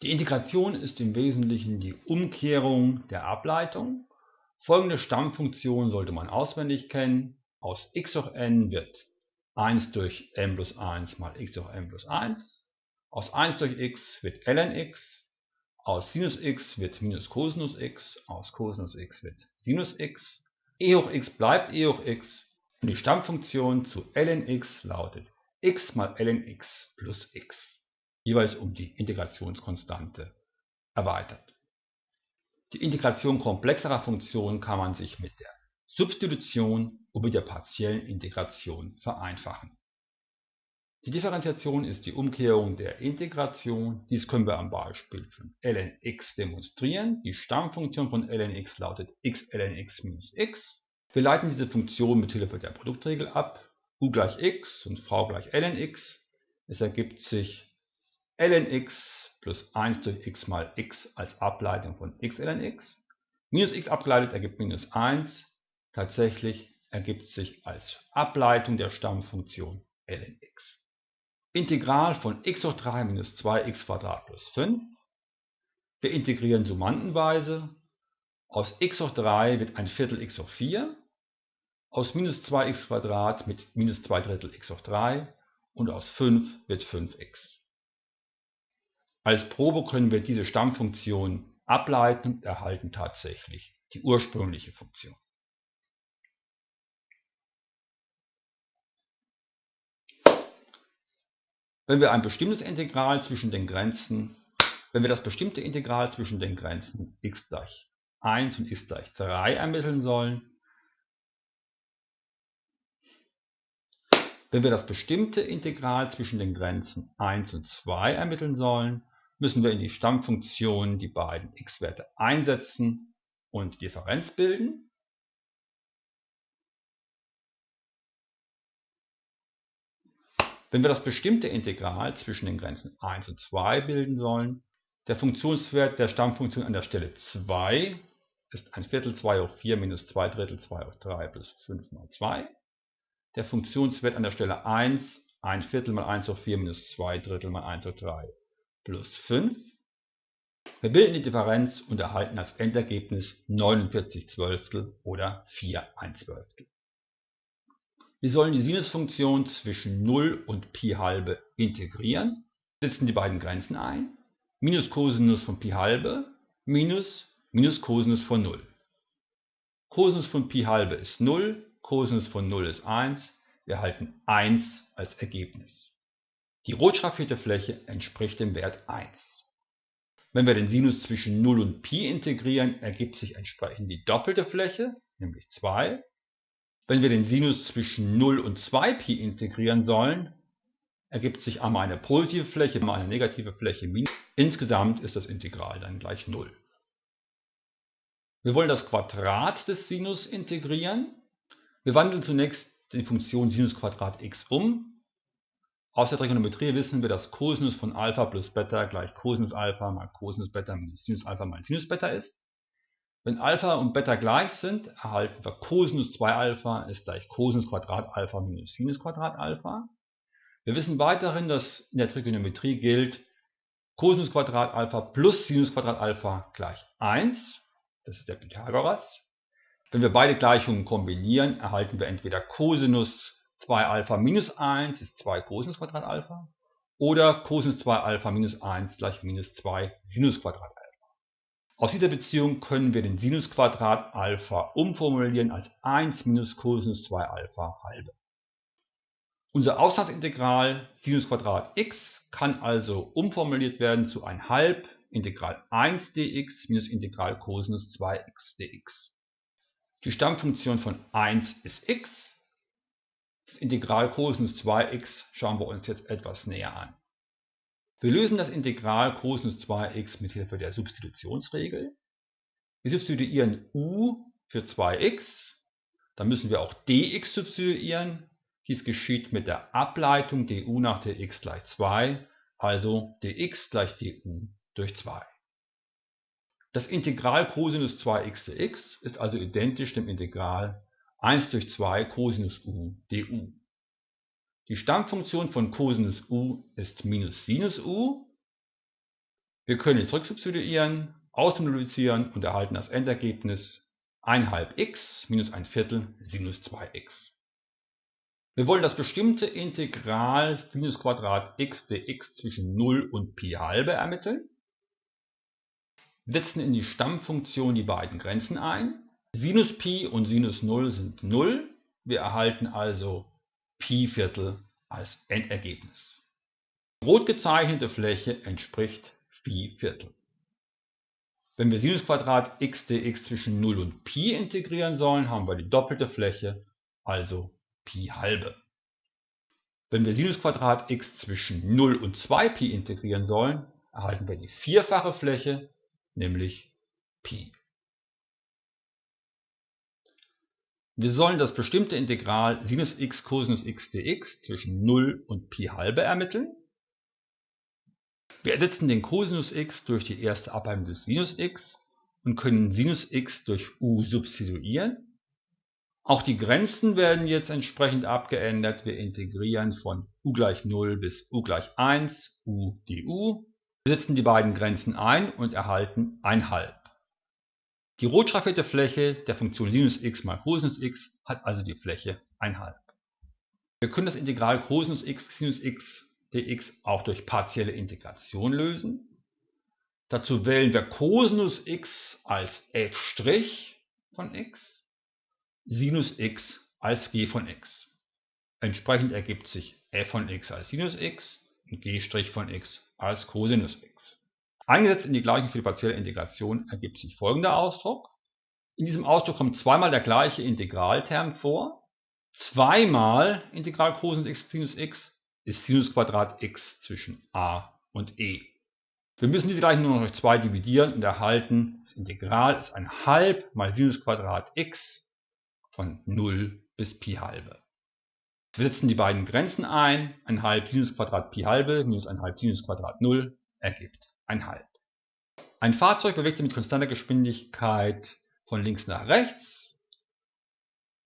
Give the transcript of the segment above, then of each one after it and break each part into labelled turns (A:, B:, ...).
A: Die Integration ist im Wesentlichen die Umkehrung der Ableitung. Folgende Stammfunktion sollte man auswendig kennen. Aus x hoch n wird 1 durch m plus 1 mal x hoch m plus 1. Aus 1 durch x wird ln x. Aus Sinus x wird minus Cosinus x. Aus Cosinus x wird Sinus x. e hoch x bleibt e hoch x. Und die Stammfunktion zu ln x lautet x mal ln x plus x jeweils um die Integrationskonstante erweitert. Die Integration komplexerer Funktionen kann man sich mit der Substitution und mit der partiellen Integration vereinfachen. Die Differenziation ist die Umkehrung der Integration. Dies können wir am Beispiel von ln x demonstrieren. Die Stammfunktion von ln x lautet x ln x minus x. Wir leiten diese Funktion mit Hilfe der Produktregel ab. u gleich x und v gleich ln x. Es ergibt sich ln x plus 1 durch x mal x als Ableitung von x ln x. Minus x abgeleitet ergibt minus 1. Tatsächlich ergibt sich als Ableitung der Stammfunktion ln x. Integral von x hoch 3 minus 2x plus 5. Wir integrieren summantenweise. Aus x hoch 3 wird ein Viertel x hoch 4. Aus minus 2x mit minus 2 Drittel x hoch 3. Und aus 5 wird 5x. Als Probe können wir diese Stammfunktion ableiten und erhalten tatsächlich die ursprüngliche Funktion. Wenn wir ein bestimmtes Integral zwischen den Grenzen, wenn wir das bestimmte Integral zwischen den Grenzen x gleich 1 und x gleich 3 ermitteln sollen, wenn wir das bestimmte Integral zwischen den Grenzen 1 und 2 ermitteln sollen, müssen wir in die Stammfunktion die beiden x-Werte einsetzen und Differenz bilden. Wenn wir das bestimmte Integral zwischen den Grenzen 1 und 2 bilden sollen, der Funktionswert der Stammfunktion an der Stelle 2 ist 1 Viertel 2 hoch 4 minus 2 Drittel 2 hoch 3 plus 5 mal 2. Der Funktionswert an der Stelle 1 1 Viertel mal 1 hoch 4 minus 2 Drittel mal 1 hoch 3 plus 5. Wir bilden die Differenz und erhalten als Endergebnis 49 Zwölftel oder 4 ein Zwölftel. Wir sollen die Sinusfunktion zwischen 0 und Pi halbe integrieren. Setzen die beiden Grenzen ein. Minus Cosinus von Pi halbe minus minus Cosinus von 0. Cosinus von Pi halbe ist 0, Cosinus von 0 ist 1. Wir erhalten 1 als Ergebnis. Die rot schraffierte Fläche entspricht dem Wert 1. Wenn wir den Sinus zwischen 0 und Pi integrieren, ergibt sich entsprechend die doppelte Fläche, nämlich 2. Wenn wir den Sinus zwischen 0 und 2Pi integrieren sollen, ergibt sich einmal eine positive Fläche, einmal eine negative Fläche. Insgesamt ist das Integral dann gleich 0. Wir wollen das Quadrat des Sinus integrieren. Wir wandeln zunächst die Funktion Sinus Quadrat x um. Aus der Trigonometrie wissen wir, dass Cosinus von Alpha plus Beta gleich Cosinus Alpha mal Cosinus Beta minus Sinus Alpha mal Sinus Beta ist. Wenn Alpha und Beta gleich sind, erhalten wir Cosinus 2 Alpha ist gleich Cosinus Quadrat Alpha minus Sinus Quadrat Alpha. Wir wissen weiterhin, dass in der Trigonometrie gilt, Cosinus Quadrat Alpha plus Sinus Quadrat Alpha gleich 1. Das ist der Pythagoras. Wenn wir beide Gleichungen kombinieren, erhalten wir entweder Cosinus 2 Alpha minus 1 ist 2 Cosinus Quadrat Alpha oder Cosinus 2 Alpha minus 1 gleich minus 2 Sinus Quadrat Alpha. Aus dieser Beziehung können wir den Sinus Quadrat Alpha umformulieren als 1 minus Cosinus 2 Alpha halbe. Unser Auslandsintegral Sinus Quadrat x kann also umformuliert werden zu 1 halb Integral 1 dx minus Integral Cosinus 2x dx. Die Stammfunktion von 1 ist x Integral Cosinus 2x schauen wir uns jetzt etwas näher an. Wir lösen das Integral Cosinus 2x mit Hilfe der Substitutionsregel. Wir substituieren u für 2x, dann müssen wir auch dx substituieren. Dies geschieht mit der Ableitung du nach dx gleich 2, also dx gleich du durch 2. Das Integral Cosinus 2x dx ist also identisch dem Integral 1 durch 2 Cosinus u du. Die Stammfunktion von Cosinus u ist minus Sinus u. Wir können jetzt rücksubstituieren, ausmultiplizieren und erhalten das Endergebnis 1 halb x minus ein Viertel sinus 2x. Wir wollen das bestimmte Integral sinus Quadrat x dx zwischen 0 und Pi halbe ermitteln. Wir setzen in die Stammfunktion die beiden Grenzen ein. Sinus Pi und Sinus 0 sind 0. Wir erhalten also Pi Viertel als Endergebnis. Die rot gezeichnete Fläche entspricht Phi Viertel. Wenn wir Sinus Quadrat x dx zwischen 0 und Pi integrieren sollen, haben wir die doppelte Fläche, also Pi halbe. Wenn wir Sinus Quadrat x zwischen 0 und 2Pi integrieren sollen, erhalten wir die vierfache Fläche, nämlich Pi. Wir sollen das bestimmte Integral Sinus x Cosinus x dx zwischen 0 und Pi halbe ermitteln. Wir ersetzen den Cosinus x durch die erste Ableitung des Sinus x und können Sinus x durch u substituieren. Auch die Grenzen werden jetzt entsprechend abgeändert. Wir integrieren von u gleich 0 bis u gleich 1 u du. Wir setzen die beiden Grenzen ein und erhalten 1 halb. Die rot schraffierte Fläche der Funktion Sinus x mal Cosinus x hat also die Fläche 1 halb. Wir können das Integral Cosinus x Sinus x dx auch durch partielle Integration lösen. Dazu wählen wir Cosinus x als f' von x, Sinus x als g von x. Entsprechend ergibt sich f von x als Sinus x und g' von x als Cosinus x. Eingesetzt in die Gleichung für die partielle Integration ergibt sich folgender Ausdruck. In diesem Ausdruck kommt zweimal der gleiche Integralterm vor. Zweimal Integral Cosinus x Sinus x ist Sinus Quadrat x zwischen a und e. Wir müssen diese Gleichung nur noch durch 2 dividieren und erhalten, das Integral ist ein halb mal Sinus Quadrat x von 0 bis Pi halbe. Wir setzen die beiden Grenzen ein, ein halb Sinus Quadrat Pi halbe minus ein halb Sinus Quadrat 0 ergibt ein halb. Ein Fahrzeug bewegt sich mit konstanter Geschwindigkeit von links nach rechts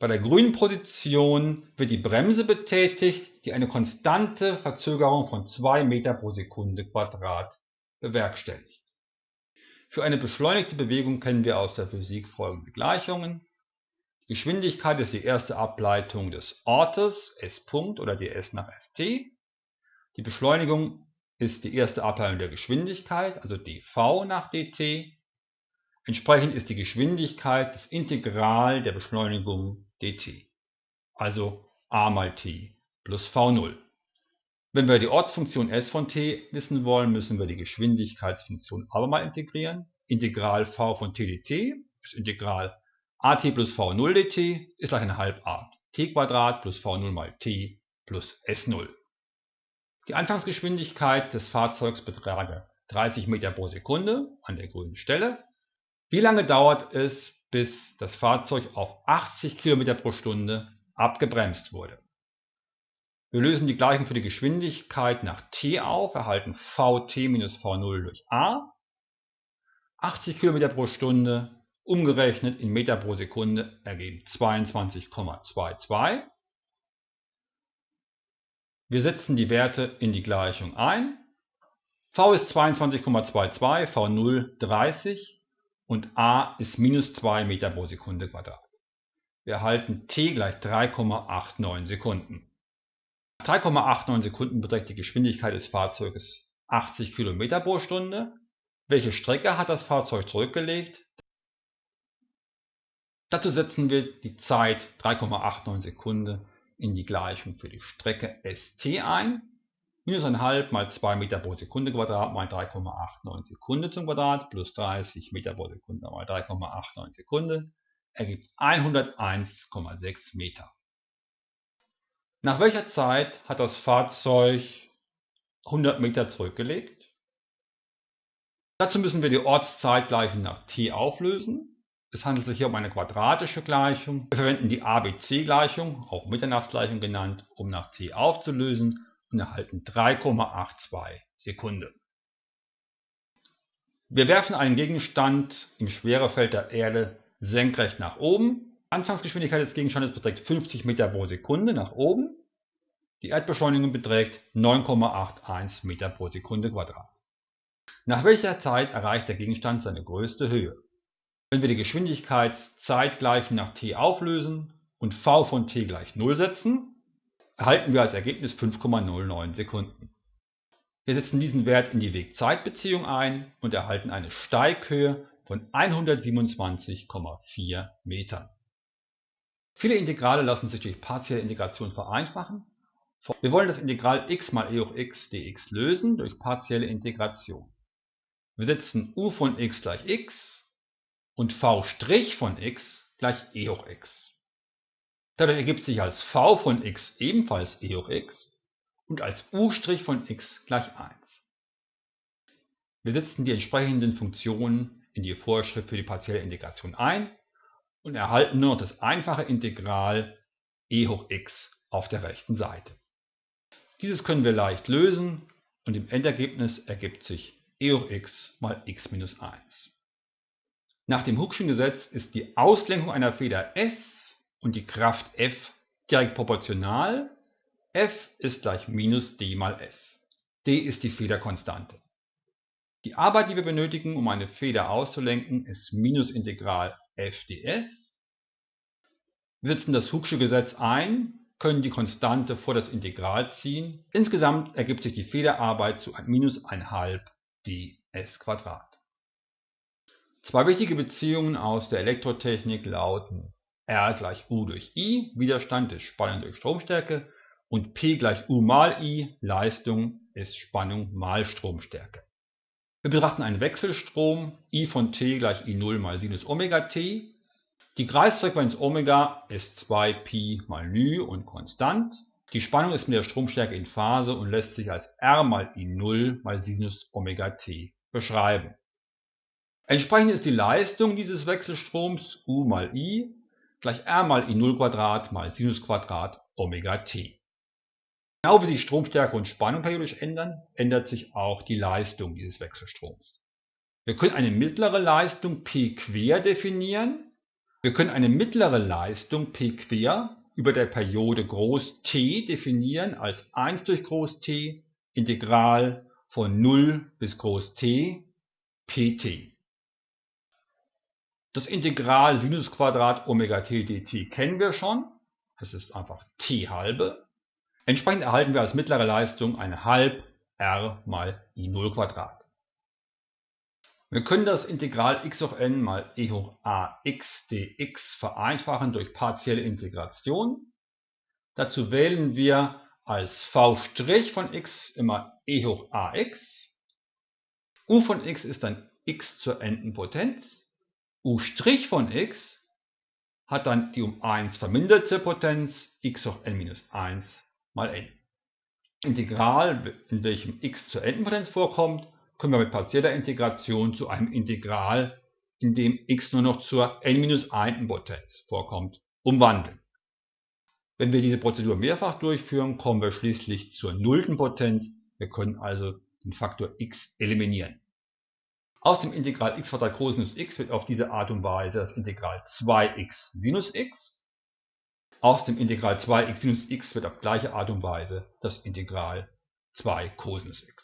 A: bei der grünen Position wird die Bremse betätigt, die eine konstante Verzögerung von 2 Meter pro Sekunde Quadrat bewerkstelligt. Für eine beschleunigte Bewegung kennen wir aus der Physik folgende Gleichungen. Die Geschwindigkeit ist die erste Ableitung des Ortes S. oder ds nach st. Die Beschleunigung ist die erste Ableitung der Geschwindigkeit, also dv nach dt. Entsprechend ist die Geschwindigkeit das Integral der Beschleunigung dt, also a mal t plus v0. Wenn wir die Ortsfunktion s von t wissen wollen, müssen wir die Geschwindigkeitsfunktion abermal integrieren. Integral v von t dt ist Integral at plus v0 dt ist gleich eine Halbart t plus v0 mal t plus s0. Die Anfangsgeschwindigkeit des Fahrzeugs betrage 30 Meter pro Sekunde an der grünen Stelle. Wie lange dauert es, bis das Fahrzeug auf 80 km pro Stunde abgebremst wurde. Wir lösen die Gleichung für die Geschwindigkeit nach t auf, erhalten vt minus v0 durch a. 80 km pro Stunde umgerechnet in Meter pro Sekunde ergeben 22,22. Wir setzen die Werte in die Gleichung ein. v ist 22,22, v0 30, und a ist minus 2 Meter pro Sekunde Quadrat. Wir erhalten t gleich 3,89 Sekunden. 3,89 Sekunden beträgt die Geschwindigkeit des Fahrzeuges 80 km pro Stunde. Welche Strecke hat das Fahrzeug zurückgelegt? Dazu setzen wir die Zeit 3,89 Sekunden in die Gleichung für die Strecke st ein minus 1,5 mal 2 Meter pro Sekunde Quadrat mal 3,89 Sekunde zum Quadrat plus 30 Meter pro Sekunde mal 3,89 Sekunde ergibt 101,6 Meter. Nach welcher Zeit hat das Fahrzeug 100 Meter zurückgelegt? Dazu müssen wir die Ortszeitgleichung nach t auflösen. Es handelt sich hier um eine quadratische Gleichung. Wir verwenden die ABC-Gleichung, auch Mitternachtsgleichung genannt, um nach t aufzulösen und erhalten 3,82 Sekunden. Wir werfen einen Gegenstand im Schwerefeld der Erde senkrecht nach oben. Anfangsgeschwindigkeit des Gegenstandes beträgt 50 Meter pro Sekunde nach oben. Die Erdbeschleunigung beträgt 9,81 Meter pro Sekunde Quadrat. Nach welcher Zeit erreicht der Gegenstand seine größte Höhe? Wenn wir die Geschwindigkeitszeitgleichen nach t auflösen und v von t gleich 0 setzen, erhalten wir als Ergebnis 5,09 Sekunden. Wir setzen diesen Wert in die Weg-Zeit-Beziehung ein und erhalten eine Steighöhe von 127,4 Metern. Viele Integrale lassen sich durch partielle Integration vereinfachen. Wir wollen das Integral x mal e hoch x dx lösen durch partielle Integration. Wir setzen u von x gleich x und v' von x gleich e hoch x. Dadurch ergibt sich als v von x ebenfalls e hoch x und als u' von x gleich 1. Wir setzen die entsprechenden Funktionen in die Vorschrift für die partielle Integration ein und erhalten nur noch das einfache Integral e hoch x auf der rechten Seite. Dieses können wir leicht lösen und im Endergebnis ergibt sich e hoch x mal x minus 1. Nach dem Hooke'schen Gesetz ist die Auslenkung einer Feder S und die Kraft F direkt proportional. F ist gleich minus d mal S. d ist die Federkonstante. Die Arbeit, die wir benötigen, um eine Feder auszulenken, ist Minusintegral f ds. Wir setzen das Hooke'sche Gesetz ein, können die Konstante vor das Integral ziehen. Insgesamt ergibt sich die Federarbeit zu minus 1,5 ds Quadrat. Zwei wichtige Beziehungen aus der Elektrotechnik lauten R gleich U durch I, Widerstand ist Spannung durch Stromstärke, und P gleich U mal I, Leistung ist Spannung mal Stromstärke. Wir betrachten einen Wechselstrom, I von t gleich I0 mal Sinus Omega t. Die Kreisfrequenz Omega ist 2Pi mal ν und konstant. Die Spannung ist mit der Stromstärke in Phase und lässt sich als R mal I0 mal Sinus Omega t beschreiben. Entsprechend ist die Leistung dieses Wechselstroms U mal I gleich R mal I0 mal Sinus Omega t. Genau wie sich Stromstärke und Spannung periodisch ändern, ändert sich auch die Leistung dieses Wechselstroms. Wir können eine mittlere Leistung P quer definieren. Wir können eine mittlere Leistung P quer über der Periode Groß T definieren als 1 durch Groß T Integral von 0 bis Groß T pt. Das Integral Sinus Quadrat Omega t dt kennen wir schon. Es ist einfach t halbe. Entsprechend erhalten wir als mittlere Leistung ein halb r mal i0 Quadrat. Wir können das Integral x hoch n mal e hoch ax dx vereinfachen durch partielle Integration. Dazu wählen wir als v' von x immer e hoch ax. u von x ist dann x zur n Potenz. U' von x hat dann die um 1 verminderte Potenz x hoch n minus 1 mal n. Integral, in welchem x zur n-Potenz vorkommt, können wir mit partieller Integration zu einem Integral, in dem x nur noch zur n-1-Potenz vorkommt, umwandeln. Wenn wir diese Prozedur mehrfach durchführen, kommen wir schließlich zur nullten Potenz. Wir können also den Faktor x eliminieren. Aus dem Integral x Cosinus x wird auf diese Art und Weise das Integral 2x Sinus x aus dem Integral 2x sinus x wird auf gleiche Art und Weise das Integral 2 Cosinus x.